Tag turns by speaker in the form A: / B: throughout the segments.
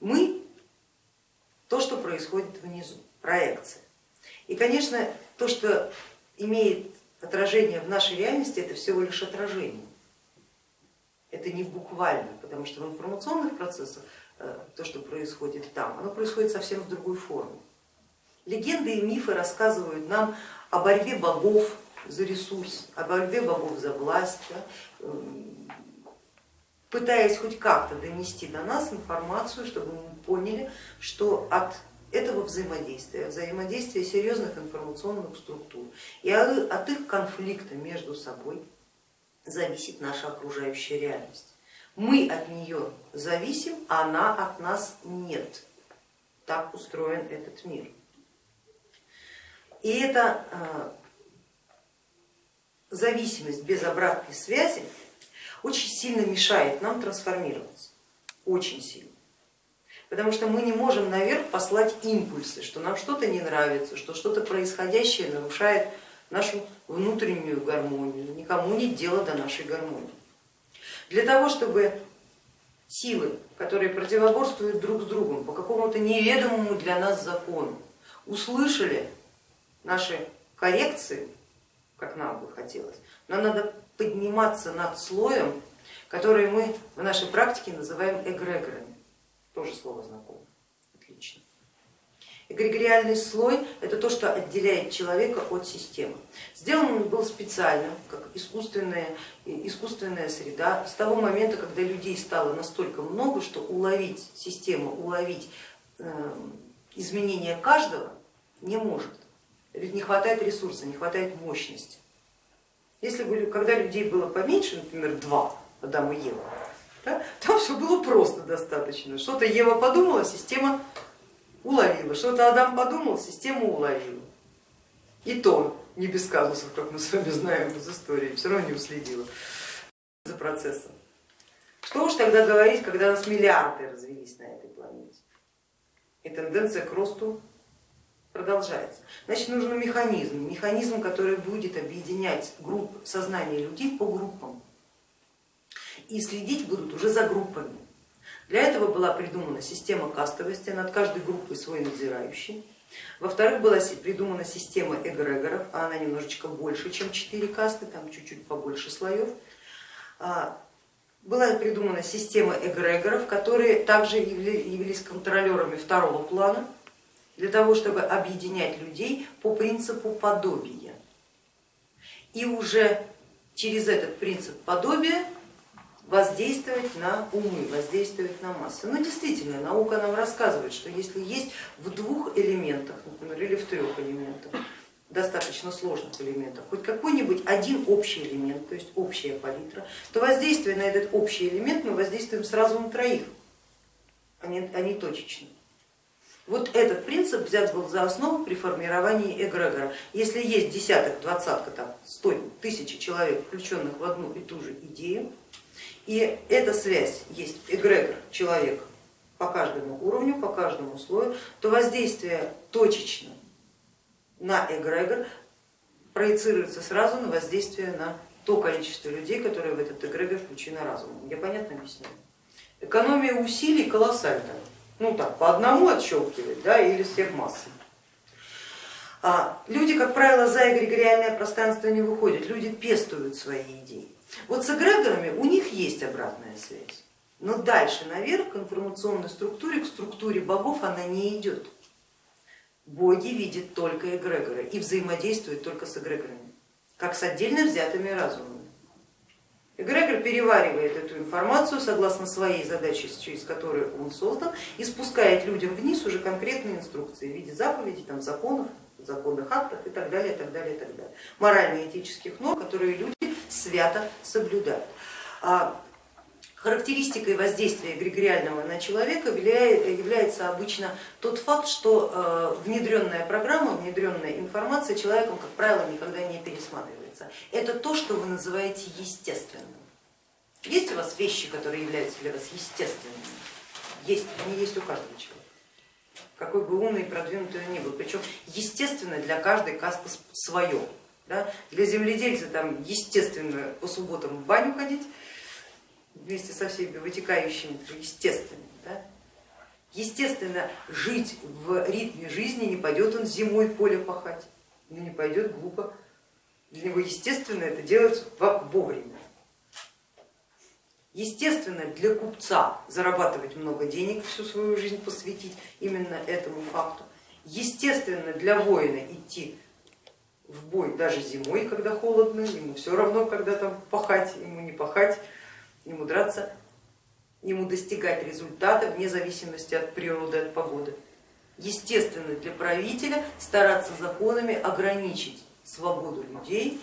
A: Мы то, что происходит внизу, проекция. И, конечно, то, что имеет отражение в нашей реальности, это всего лишь отражение. Это не буквально, потому что в информационных процессах э, то, что происходит там, оно происходит совсем в другой форме. Легенды и мифы рассказывают нам о борьбе богов за ресурс, о борьбе богов за власть, эм, пытаясь хоть как-то донести до нас информацию, чтобы мы поняли, что от этого взаимодействия, взаимодействия серьезных информационных структур и от их конфликта между собой зависит наша окружающая реальность. Мы от нее зависим, а она от нас нет. Так устроен этот мир. И эта э, зависимость без обратной связи очень сильно мешает нам трансформироваться, очень сильно. Потому что мы не можем наверх послать импульсы, что нам что-то не нравится, что что-то происходящее нарушает нашу внутреннюю гармонию, никому нет дела до нашей гармонии. Для того, чтобы силы, которые противоборствуют друг с другом по какому-то неведомому для нас закону, услышали наши коррекции, как нам бы хотелось, нам надо подниматься над слоем, который мы в нашей практике называем эгрегорами. Тоже слово знакомое, отлично. Эгрегориальный слой это то, что отделяет человека от системы. Сделан он был специально, как искусственная, искусственная среда, с того момента, когда людей стало настолько много, что уловить систему, уловить эм, изменения каждого не может. Не хватает ресурса, не хватает мощности. Если бы, когда людей было поменьше, например, два, Адам и Ева, да, там все было просто достаточно. Что-то Ева подумала, система уловила, что-то Адам подумал, система уловила. И то не без казусов, как мы с вами знаем из истории, все равно не уследила за процессом. Что уж тогда говорить, когда у нас миллиарды развелись на этой планете. И тенденция к росту продолжается. Значит, нужен механизм, механизм, который будет объединять групп, сознание людей по группам и следить будут уже за группами. Для этого была придумана система кастовости, над каждой группой свой надзирающий. Во-вторых, была придумана система эгрегоров, а она немножечко больше, чем 4 касты, там чуть-чуть побольше слоев. А, была придумана система эгрегоров, которые также являлись контролерами второго плана, для того, чтобы объединять людей по принципу подобия. И уже через этот принцип подобия воздействовать на умы, воздействовать на массы. Но действительно, наука нам рассказывает, что если есть в двух элементах, например, или в трех элементах, достаточно сложных элементов, хоть какой-нибудь один общий элемент, то есть общая палитра, то воздействие на этот общий элемент мы воздействуем сразу на троих, а не, а не точечно. Вот этот принцип взят был за основу при формировании эгрегора. Если есть десяток, двадцатка, там, сто, тысячи человек, включенных в одну и ту же идею, и эта связь есть эгрегор человек по каждому уровню, по каждому слою, то воздействие точечно на эгрегор проецируется сразу на воздействие на то количество людей, которые в этот эгрегор включены разумом. Я понятно объясняю? Экономия усилий колоссальная ну так, по одному отщелкивать, да, или всех массой. А люди, как правило, за эгрегориальное пространство не выходят, люди пестуют свои идеи. Вот с эгрегорами у них есть обратная связь, но дальше наверх к информационной структуре, к структуре богов она не идет. Боги видят только эгрегоры и взаимодействуют только с эгрегорами, как с отдельно взятыми разумами. Эгрегор переваривает эту информацию согласно своей задаче, через которую он создан, и спускает людям вниз уже конкретные инструкции в виде заповедей, там, законов, законных актов и так далее, так далее, так далее. Морально-этических норм, которые люди свято соблюдают. А характеристикой воздействия эгрегориального на человека является обычно тот факт, что э, внедренная программа, внедренная информация человеком, как правило, никогда не пересматривается является, это то, что вы называете естественным. Есть у вас вещи, которые являются для вас естественными? Есть, они есть у каждого человека. Какой бы умный и продвинутый он ни был. Причем естественно для каждой касты свое. Да? Для земледельца там естественно по субботам в баню ходить вместе со всеми вытекающими, естественно. Да? Естественно, жить в ритме жизни не пойдет он зимой поле пахать, ну не пойдет глупо. Для него естественно это делать вовремя. Естественно, для купца зарабатывать много денег, всю свою жизнь посвятить именно этому факту. Естественно, для воина идти в бой даже зимой, когда холодно, ему все равно, когда там пахать, ему не пахать, ему драться, ему достигать результата вне зависимости от природы, от погоды. Естественно, для правителя стараться законами ограничить свободу людей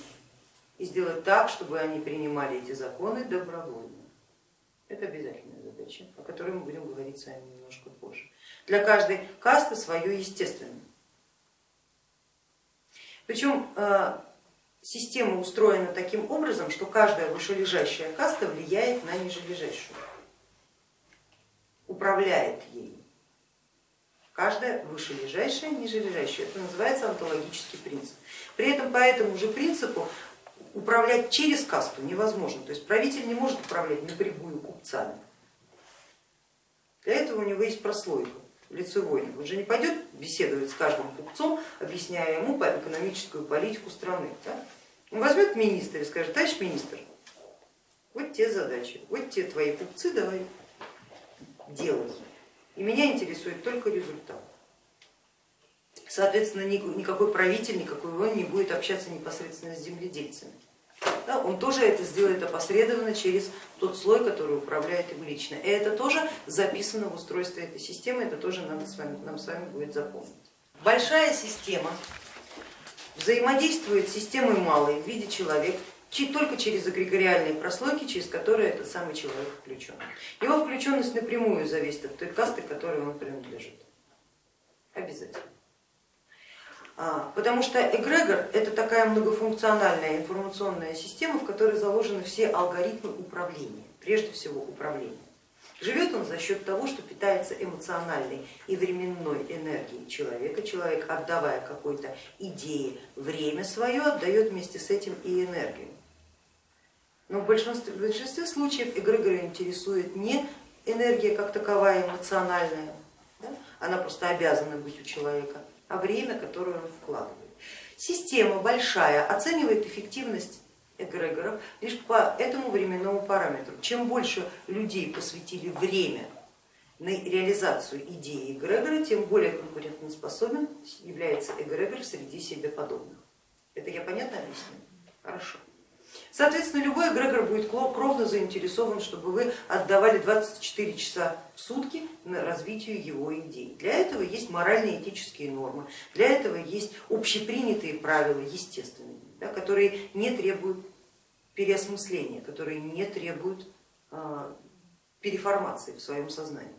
A: и сделать так, чтобы они принимали эти законы добровольно. Это обязательная задача, о которой мы будем говорить с вами немножко позже. Для каждой касты свое естественное. Причем э, система устроена таким образом, что каждая вышележащая каста влияет на нижележащую, управляет ей. Каждая вышележащая, нижележащая. Это называется онтологический принцип. При этом по этому же принципу управлять через касту невозможно. То есть правитель не может управлять напрямую купцами. Для этого у него есть прослойка лицевой. Он же не пойдет беседовать с каждым купцом, объясняя ему экономическую политику страны. Да? Он возьмет министра и скажет, товарищ министр, вот те задачи, вот те твои купцы, давай делай. И меня интересует только результат. Соответственно, никакой правитель, никакой воин не будет общаться непосредственно с земледельцами. Да, он тоже это сделает опосредованно через тот слой, который управляет им лично. И это тоже записано в устройстве этой системы, это тоже надо с вами, нам с вами будет запомнить. Большая система взаимодействует с системой малой в виде человека только через эгрегориальные прослойки, через которые этот самый человек включен. Его включенность напрямую зависит от той касты, которой он принадлежит. Обязательно. А, потому что эгрегор это такая многофункциональная информационная система, в которой заложены все алгоритмы управления, прежде всего управления. Живет он за счет того, что питается эмоциональной и временной энергией человека. Человек, отдавая какой-то идее время свое, отдает вместе с этим и энергию. Но в большинстве, в большинстве случаев эгрегора интересует не энергия как таковая эмоциональная, да? она просто обязана быть у человека, а время, которое он вкладывает. Система большая оценивает эффективность эгрегоров лишь по этому временному параметру. Чем больше людей посвятили время на реализацию идеи эгрегора, тем более конкурентоспособен является эгрегор среди себе подобных. Это я понятно объясню? Хорошо. Соответственно, любой эгрегор будет кровно заинтересован, чтобы вы отдавали 24 часа в сутки на развитие его идей. Для этого есть моральные этические нормы, для этого есть общепринятые правила, естественные, да, которые не требуют переосмысления, которые не требуют а, переформации в своем сознании.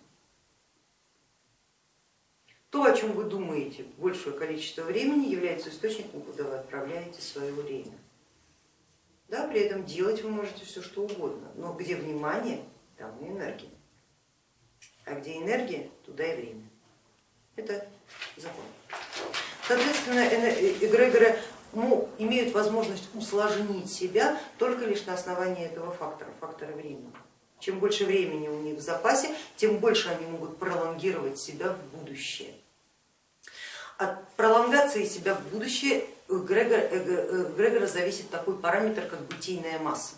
A: То, о чем вы думаете большее количество времени, является источником, куда вы отправляете свое время. Да, при этом делать вы можете все что угодно, но где внимание, там и энергия. А где энергия, туда и время. Это закон. Соответственно, эгрегоры имеют возможность усложнить себя только лишь на основании этого фактора, фактора времени. Чем больше времени у них в запасе, тем больше они могут пролонгировать себя в будущее. От пролонгации себя в будущее Грегора, Грегора зависит такой параметр, как бытийная масса.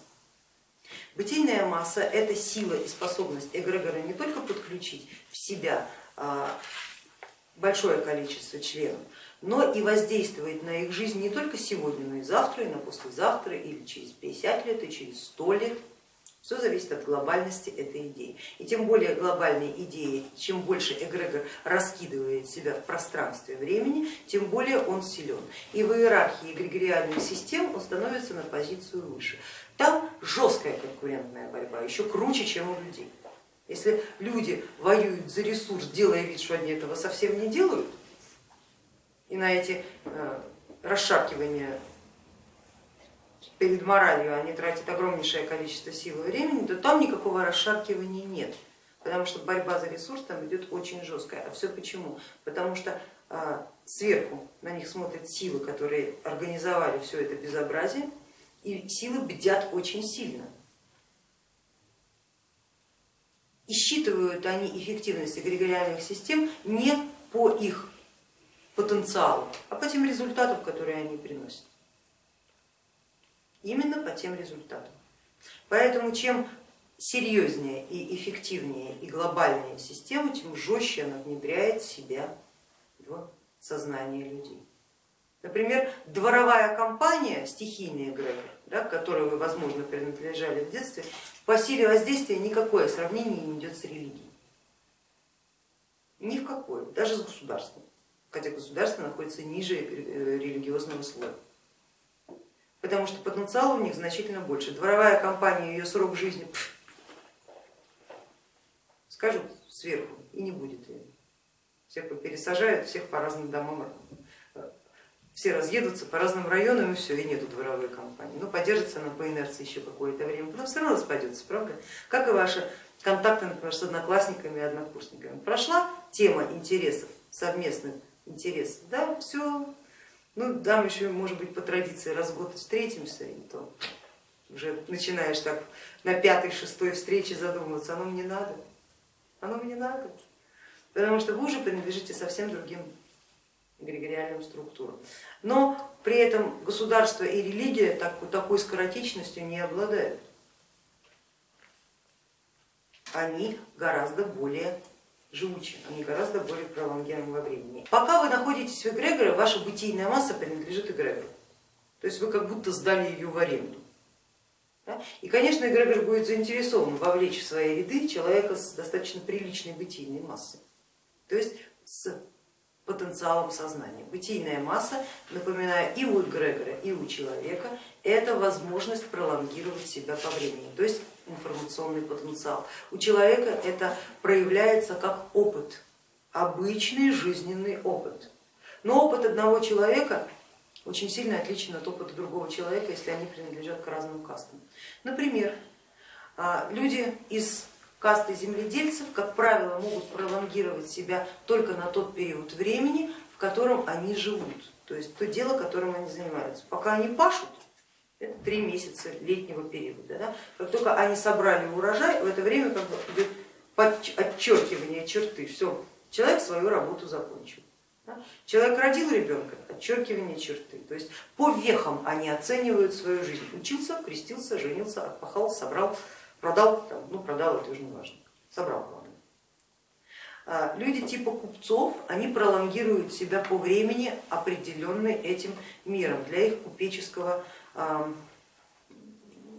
A: Бытийная масса это сила и способность эгрегора не только подключить в себя а, большое количество членов, но и воздействовать на их жизнь не только сегодня, но и завтра, и на послезавтра, или через 50 лет, и через 100 лет. Все зависит от глобальности этой идеи. И тем более глобальные идеи, чем больше эгрегор раскидывает себя в пространстве времени, тем более он силен. И в иерархии эгрегориальных систем он становится на позицию выше. Там жесткая конкурентная борьба, еще круче, чем у людей. Если люди воюют за ресурс, делая вид, что они этого совсем не делают, и на эти э, расшаркивания перед моралью они тратят огромнейшее количество сил и времени, то там никакого расшаркивания нет, потому что борьба за ресурс там идет очень жесткая. А все почему? Потому что а, сверху на них смотрят силы, которые организовали все это безобразие, и силы бдят очень сильно. И считывают они эффективность эгрегориальных систем не по их потенциалу, а по тем результатам, которые они приносят. Именно по тем результатам. Поэтому чем серьезнее и эффективнее и глобальнее система, тем жестче она внедряет себя в сознание людей. Например, дворовая компания, стихийный эгрегор, да, к которой вы, возможно, принадлежали в детстве, по силе воздействия никакое сравнение не идет с религией. Ни в какое, даже с государством, хотя государство находится ниже э, религиозного слоя. Потому что потенциал у них значительно больше. Дворовая компания, ее срок жизни, пфф, скажут сверху и не будет ее. Всех пересажают, всех по разным домам все разъедутся по разным районам и все, и нету дворовой компании. Ну, поддержится она по инерции еще какое-то время, потом все равно распадется, правда? Как и ваши контакты, например, с одноклассниками и однокурсниками. Прошла тема интересов, совместных интересов, да, все, ну, там еще, может быть, по традиции раз в год встретимся, и то уже начинаешь так на пятой, шестой встрече задумываться, оно мне надо, оно мне надо, потому что вы уже принадлежите совсем другим эгрегориальным структурам. Но при этом государство и религия так, такой скоротечностью не обладают. Они гораздо более живучи, они гораздо более пролонгированы во времени. Пока вы находитесь в эгрегоре, ваша бытийная масса принадлежит эгрегору. То есть вы как будто сдали ее в аренду. И, конечно, эгрегор будет заинтересован вовлечь в свои ряды человека с достаточно приличной бытийной массой. То есть с потенциалом сознания. Бытийная масса, напоминаю, и у эгрегора, и у человека, это возможность пролонгировать себя по времени, то есть информационный потенциал. У человека это проявляется как опыт, обычный жизненный опыт. Но опыт одного человека очень сильно отличен от опыта другого человека, если они принадлежат к разным кастам. Например, а, люди из касты земледельцев, как правило, могут пролонгировать себя только на тот период времени, в котором они живут, то есть то дело, которым они занимаются. Пока они пашут, это три месяца летнего периода. Да? Как только они собрали урожай, в это время как бы идет отчеркивание черты, все, человек свою работу закончил. Да? Человек родил ребенка, отчеркивание черты. То есть по вехам они оценивают свою жизнь. Учился, крестился, женился, отпахал, собрал продал, ну продал это уже не важно, собрал главное. А, люди типа купцов, они пролонгируют себя по времени, определенный этим миром для их купеческого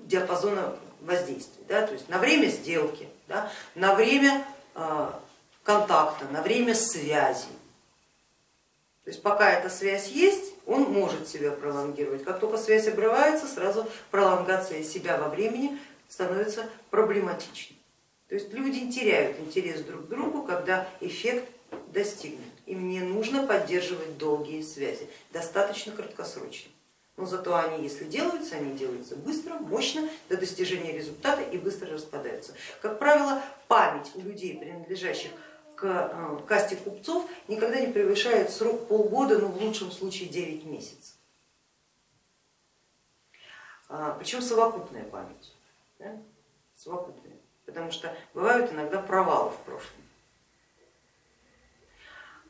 A: диапазона воздействия, да, то есть на время сделки, да, на время а, контакта, на время связи. То есть пока эта связь есть, он может себя пролонгировать. Как только связь обрывается, сразу пролонгация себя во времени становится проблематичным. То есть люди теряют интерес друг к другу, когда эффект достигнут. Им не нужно поддерживать долгие связи, достаточно краткосрочно. Но зато они, если делаются, они делаются быстро, мощно, до достижения результата и быстро распадаются. Как правило, память у людей, принадлежащих к э, касте купцов, никогда не превышает срок полгода, ну в лучшем случае 9 месяцев. А, Причем совокупная память да, совокупные, потому что бывают иногда провалы в прошлом.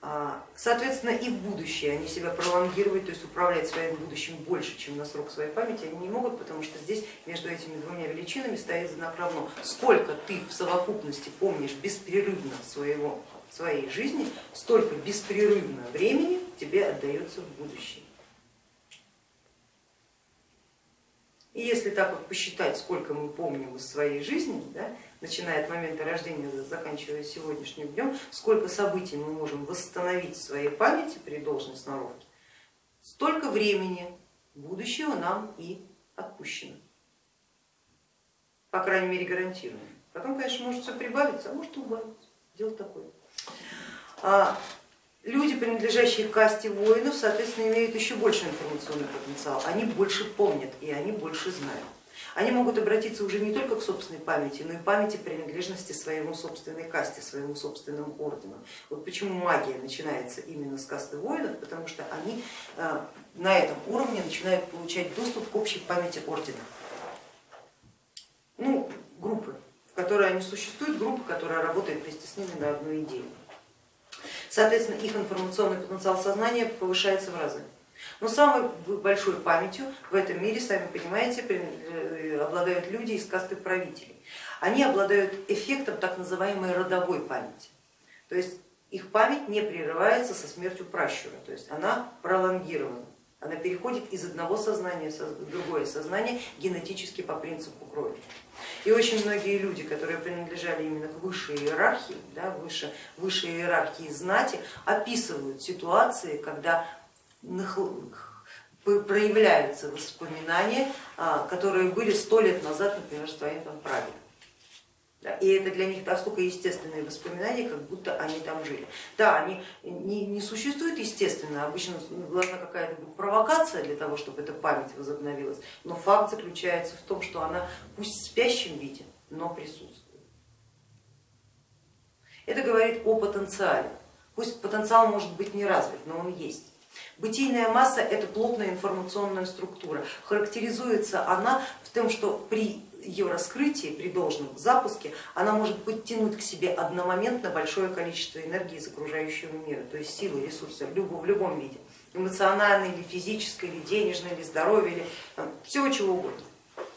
A: А, соответственно, и в будущее они себя пролонгировать, то есть управлять своим будущим больше, чем на срок своей памяти, они не могут, потому что здесь между этими двумя величинами стоит знак равно. Сколько ты в совокупности помнишь беспрерывно своего, своей жизни, столько беспрерывно времени тебе отдается в будущее. И если так вот посчитать, сколько мы помним из своей жизни, да, начиная от момента рождения, заканчивая сегодняшним днем, сколько событий мы можем восстановить в своей памяти при должной сноровке, столько времени будущего нам и отпущено. По крайней мере гарантируем. Потом, конечно, может все прибавиться, а может убавиться. Дело такое. Люди, принадлежащие к касте воинов, соответственно, имеют еще больше информационный потенциал, они больше помнят и они больше знают. Они могут обратиться уже не только к собственной памяти, но и памяти принадлежности своему собственной касте, своему собственному ордену. Вот почему магия начинается именно с касты воинов, потому что они э, на этом уровне начинают получать доступ к общей памяти ордена. Ну, группы, в которая не существует, группа, которая работает вместе с ними на одну идею. Соответственно, их информационный потенциал сознания повышается в разы. Но самой большой памятью в этом мире, сами понимаете, э, обладают люди из касты правителей. Они обладают эффектом так называемой родовой памяти. То есть их память не прерывается со смертью пращура, то есть она пролонгирована. Она переходит из одного сознания в другое сознание генетически по принципу крови. И очень многие люди, которые принадлежали именно к высшей иерархии, да, выше, высшей иерархии знати, описывают ситуации, когда проявляются воспоминания, а, которые были сто лет назад, например, в своем там И это для них настолько естественные воспоминания, как будто они там жили. Да, они не, не существуют естественно, обычно должна какая-то провокация для того, чтобы эта память возобновилась, но факт заключается в том, что она пусть в спящем виде, но присутствует. Это говорит о потенциале. Пусть потенциал может быть не развит, но он есть. Бытийная масса это плотная информационная структура. Характеризуется она в том, что при ее раскрытии, при должном запуске, она может подтянуть к себе одномоментно большое количество энергии из окружающего мира, то есть силы, ресурсы в любом, в любом виде, эмоциональной или физической, или денежной, или здоровья, или всего чего угодно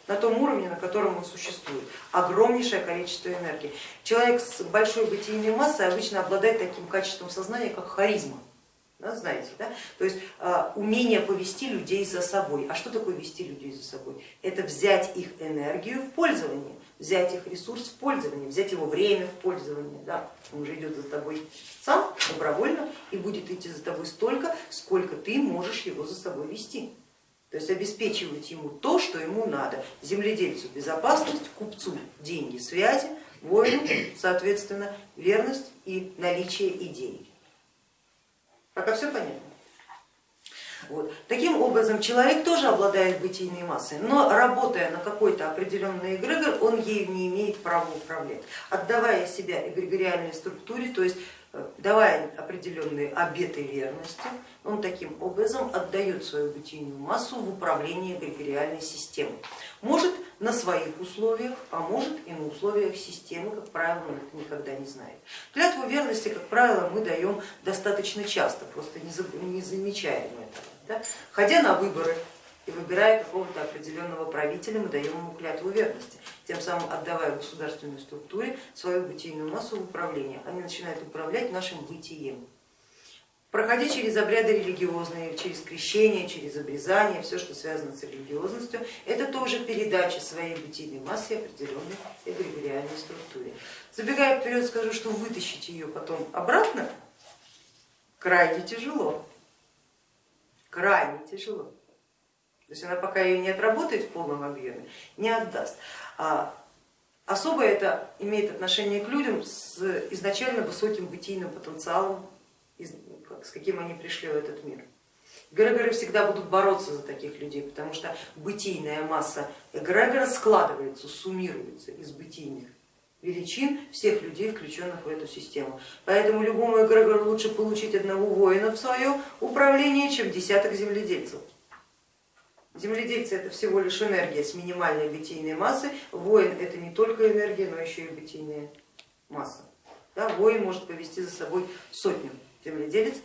A: на том уровне, на котором он существует. Огромнейшее количество энергии. Человек с большой бытийной массой обычно обладает таким качеством сознания, как харизма да, знаете, да? то есть а, умение повести людей за собой. А что такое вести людей за собой? Это взять их энергию в пользование, взять их ресурс в пользование, взять его время в пользование. Да? Он уже идет за тобой сам добровольно и будет идти за тобой столько, сколько ты можешь его за собой вести. То есть обеспечивать ему то, что ему надо. Земледельцу безопасность, купцу деньги, связи, воину, соответственно, верность и наличие идей. Пока все понятно? Вот. Таким образом, человек тоже обладает бытийной массой, но работая на какой-то определенный эгрегор, он ею не имеет права управлять. Отдавая себя эгрегориальной структуре, то есть давая определенные обеты верности, он таким образом отдает свою бытийную массу в управление эгрегориальной системой. Может на своих условиях, а может и на условиях системы, как правило, он это никогда не знает. Клятву верности, как правило, мы даем достаточно часто, просто не замечаем этого. Да? Ходя на выборы и выбирая какого-то определенного правителя, мы даем ему клятву верности, тем самым отдавая государственной структуре свою бытийную массу в управление. Они начинают управлять нашим бытием проходя через обряды религиозные, через крещение, через обрезание, все, что связано с религиозностью, это тоже передача своей бытийной массы определенной эгрегориальной структуре. Забегая вперед, скажу, что вытащить ее потом обратно крайне тяжело, крайне тяжело. То есть она пока ее не отработает в полном объеме, не отдаст. А особо это имеет отношение к людям с изначально высоким бытийным потенциалом с каким они пришли в этот мир. Эгрегоры всегда будут бороться за таких людей, потому что бытийная масса эгрегора складывается, суммируется из бытийных величин всех людей, включенных в эту систему. Поэтому любому эгрегору лучше получить одного воина в свое управление, чем десяток земледельцев. Земледельцы это всего лишь энергия с минимальной бытийной массой, воин это не только энергия, но еще и бытийная масса. Да, воин может повести за собой сотню земледелец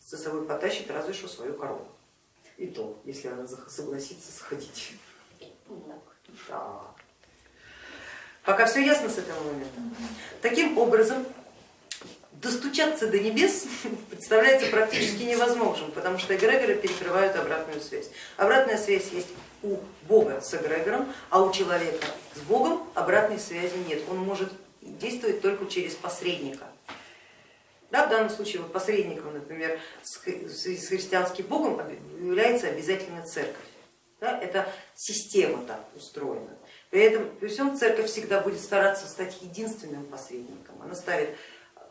A: за собой потащит разве что свою корову. И то, если она согласится сходить. Да. Пока все ясно с этого момента. Таким образом, достучаться до небес представляется практически невозможным, потому что эгрегоры перекрывают обратную связь. Обратная связь есть у Бога с эгрегором, а у человека с Богом обратной связи нет. Он может действовать только через посредника. Да, в данном случае вот посредником, например, с христианским богом является обязательно церковь. Да, это система так устроена. При этом при всем церковь всегда будет стараться стать единственным посредником. Она ставит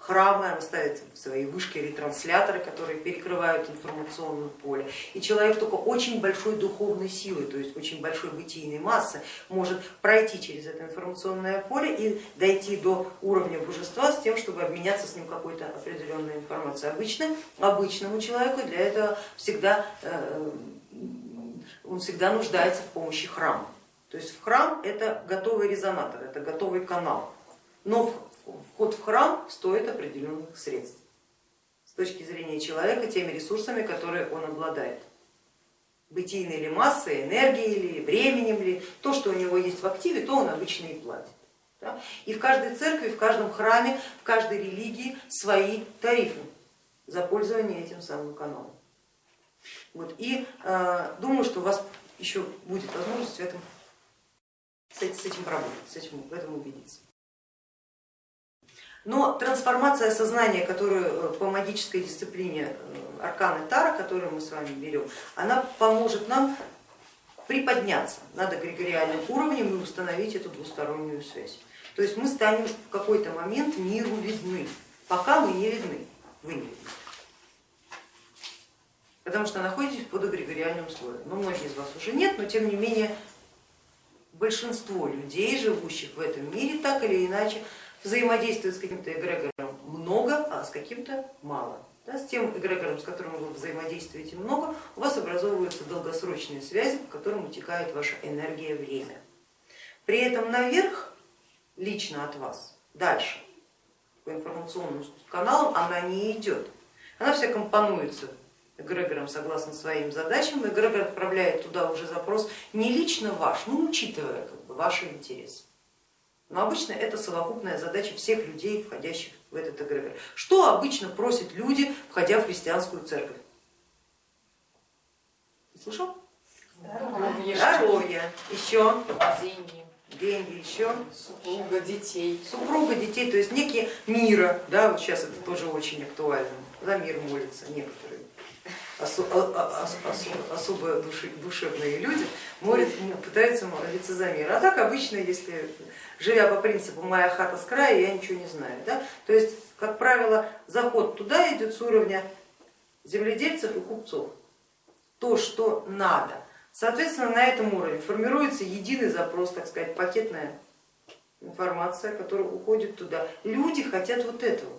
A: храмы, она ставит свои вышки ретрансляторы, которые перекрывают информационное поле. И человек только очень большой духовной силой, то есть очень большой бытийной массы может пройти через это информационное поле и дойти до уровня божества с тем, чтобы обменяться с ним какой-то определенной информацией. Обычно, обычному человеку для этого всегда, э, он всегда нуждается в помощи храма. То есть в храм это готовый резонатор, это готовый канал но вход в храм стоит определенных средств с точки зрения человека теми ресурсами, которые он обладает. Бытийной ли массой, энергией ли, временем ли, то, что у него есть в активе, то он обычно и платит. Да? И в каждой церкви, в каждом храме, в каждой религии свои тарифы за пользование этим самым каналом. Вот. И э, думаю, что у вас еще будет возможность в этом, с этим поработать, с этим, в этом убедиться. Но трансформация сознания, которую э, по магической дисциплине э, арканы Тара, которую мы с вами берем, она поможет нам приподняться над эгрегориальным уровнем и установить эту двустороннюю связь. То есть мы станем в какой-то момент миру видны, пока мы не видны, вы не видны. Потому что находитесь под эгрегориальным слоем. Но многие из вас уже нет, но тем не менее большинство людей, живущих в этом мире, так или иначе взаимодействует с каким-то эгрегором много, а с каким-то мало. Да, с тем эгрегором, с которым вы взаимодействуете много, у вас образовываются долгосрочные связи, по которым утекает ваша энергия, время. При этом наверх, лично от вас, дальше, по информационным каналам, она не идет. Она вся компонуется эгрегором согласно своим задачам, эгрегор отправляет туда уже запрос не лично ваш, но учитывая как бы, ваши интересы. Но обычно это совокупная задача всех людей, входящих в этот эгрегор. Что обычно просят люди, входя в христианскую церковь? Слышал?
B: Здоровье.
A: Здоровье. Еще.
B: Деньги.
A: Деньги еще.
B: Супруга, детей.
A: Супруга, детей, то есть некие мира, да, вот сейчас это тоже очень актуально. За мир молятся некоторые особо душевные люди пытаются молиться за мир. А так обычно, если живя по принципу моя хата с края, я ничего не знаю. Да? То есть, как правило, заход туда идет с уровня земледельцев и купцов. То, что надо. Соответственно, на этом уровне формируется единый запрос, так сказать, пакетная информация, которая уходит туда. Люди хотят вот этого.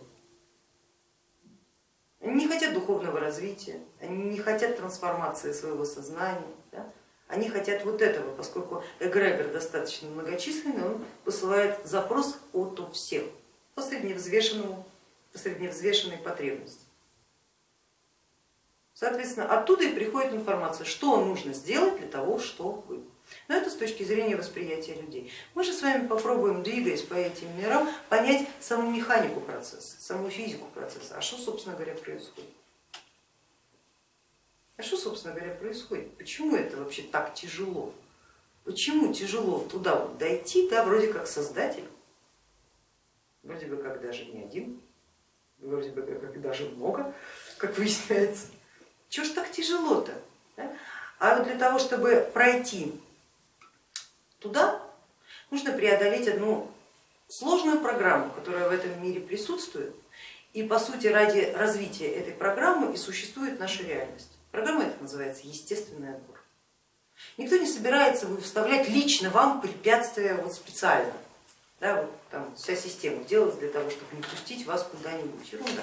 A: Они не хотят духовного развития, они не хотят трансформации своего сознания, да? они хотят вот этого, поскольку эгрегор достаточно многочисленный, он посылает запрос от у всех по средневзвешенному, по средневзвешенной потребности. Соответственно, оттуда и приходит информация, что нужно сделать для того, чтобы но это с точки зрения восприятия людей. Мы же с вами попробуем, двигаясь по этим мирам, понять саму механику процесса, саму физику процесса. А что, собственно говоря, происходит? А что, собственно говоря, происходит? Почему это вообще так тяжело? Почему тяжело туда вот дойти, да, вроде как создатель, вроде бы как даже не один, вроде бы как даже много, как выясняется. Чего ж так тяжело-то? А вот для того, чтобы пройти туда, нужно преодолеть одну сложную программу, которая в этом мире присутствует, и по сути ради развития этой программы и существует наша реальность. Программа эта называется естественный отбор. Никто не собирается выставлять лично вам препятствия вот специально. Да, вот там вся система делалась для того, чтобы не пустить вас куда-нибудь. Ерунда.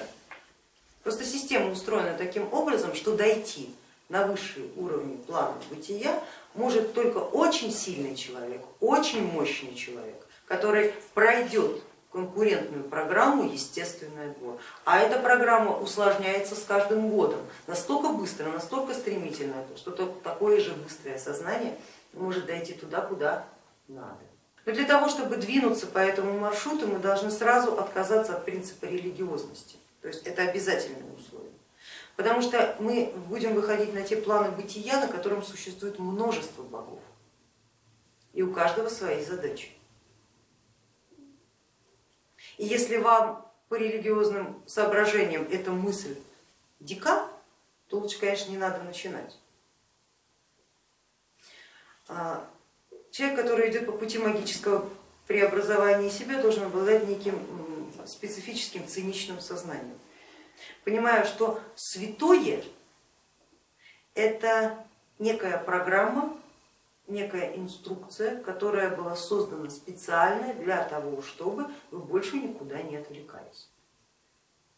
A: Просто система устроена таким образом, что дойти на высшие уровни плана бытия может только очень сильный человек, очень мощный человек, который пройдет конкурентную программу естественный отбор. А эта программа усложняется с каждым годом настолько быстро, настолько стремительно, что такое же быстрое сознание может дойти туда, куда надо. Но для того, чтобы двинуться по этому маршруту, мы должны сразу отказаться от принципа религиозности. То есть это обязательное условие. Потому что мы будем выходить на те планы бытия, на котором существует множество богов. И у каждого свои задачи. И если вам по религиозным соображениям эта мысль дика, то лучше, конечно, не надо начинать. А, человек, который идет по пути магического преобразования себя, должен обладать неким специфическим циничным сознанием понимаю, что святое это некая программа, некая инструкция, которая была создана специально для того, чтобы вы больше никуда не отвлекались.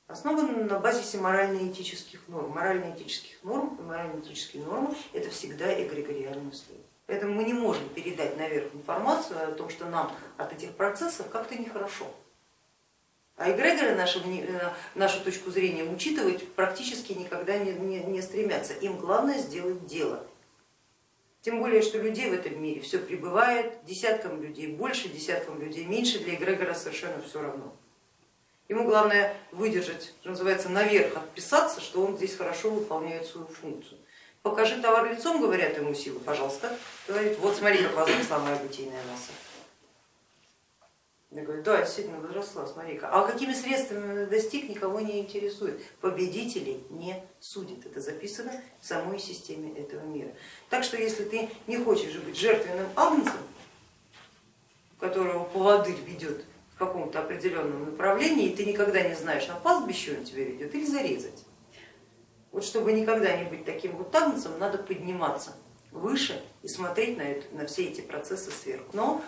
A: Основана на базисе морально-этических норм. Морально-этических норм и морально-этические нормы это всегда эгрегориальный слой. Поэтому мы не можем передать наверх информацию о том, что нам от этих процессов как-то нехорошо. А эгрегоры нашу, нашу точку зрения учитывать практически никогда не, не, не стремятся. Им главное сделать дело. Тем более, что людей в этом мире все прибывает, десяткам людей больше, десяткам людей меньше, для эгрегора совершенно все равно. Ему главное выдержать, что называется, наверх отписаться, что он здесь хорошо выполняет свою функцию. Покажи товар лицом, говорят ему силы, пожалуйста. Говорит, вот смотри, как возросла моя бытийная масса. Я говорю, да, действительно возросла, смотри-ка. А какими средствами достиг, никого не интересует. Победителей не судит. Это записано в самой системе этого мира. Так что если ты не хочешь быть жертвенным агнцем, которого поводырь ведет в каком-то определенном направлении, и ты никогда не знаешь, на пастбище он тебя ведет или зарезать. Вот чтобы никогда не быть таким вот агнцем, надо подниматься выше и смотреть на, это, на все эти процессы сверху. Но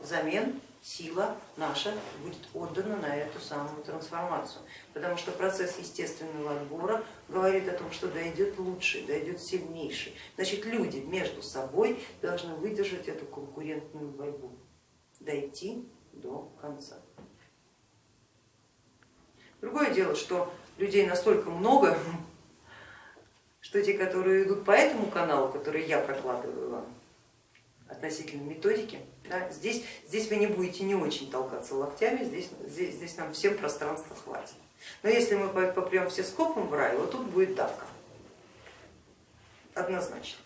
A: взамен сила наша будет отдана на эту самую трансформацию, потому что процесс естественного отбора говорит о том, что дойдет лучший, дойдет сильнейший. Значит, люди между собой должны выдержать эту конкурентную борьбу, дойти до конца. Другое дело, что людей настолько много, что те, которые идут по этому каналу, который я прокладываю вам, относительно методики, да, здесь, здесь вы не будете не очень толкаться локтями, здесь, здесь, здесь нам всем пространства хватит. Но если мы попрем все скопом в рай, вот тут будет давка, однозначно.